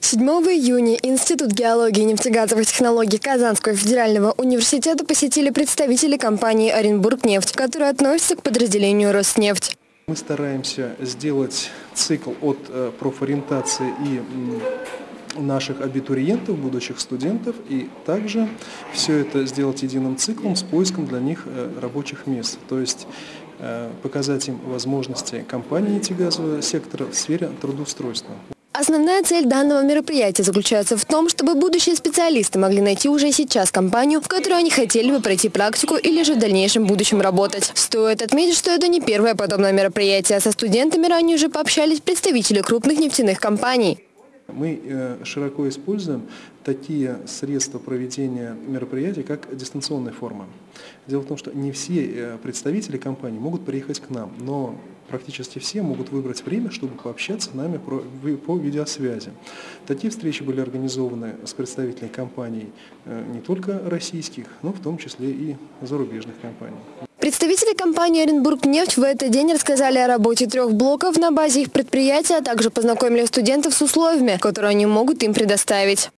7 июня Институт геологии и нефтегазовых технологий Казанского федерального университета посетили представители компании «Оренбургнефть», которая относится к подразделению «Роснефть». Мы стараемся сделать цикл от э, профориентации и наших абитуриентов, будущих студентов, и также все это сделать единым циклом с поиском для них э, рабочих мест. То есть э, показать им возможности компании нефтегазового сектора в сфере трудоустройства. Основная цель данного мероприятия заключается в том, чтобы будущие специалисты могли найти уже сейчас компанию, в которой они хотели бы пройти практику или же в дальнейшем будущем работать. Стоит отметить, что это не первое подобное мероприятие. Со студентами ранее уже пообщались представители крупных нефтяных компаний. Мы э, широко используем такие средства проведения мероприятий, как дистанционная форма. Дело в том, что не все э, представители компании могут приехать к нам, но практически все могут выбрать время, чтобы пообщаться с нами по видеосвязи. Такие встречи были организованы с представителями компаний э, не только российских, но в том числе и зарубежных компаний. Представители компании «Оренбургнефть» в этот день рассказали о работе трех блоков на базе их предприятия, а также познакомили студентов с условиями, которые они могут им предоставить.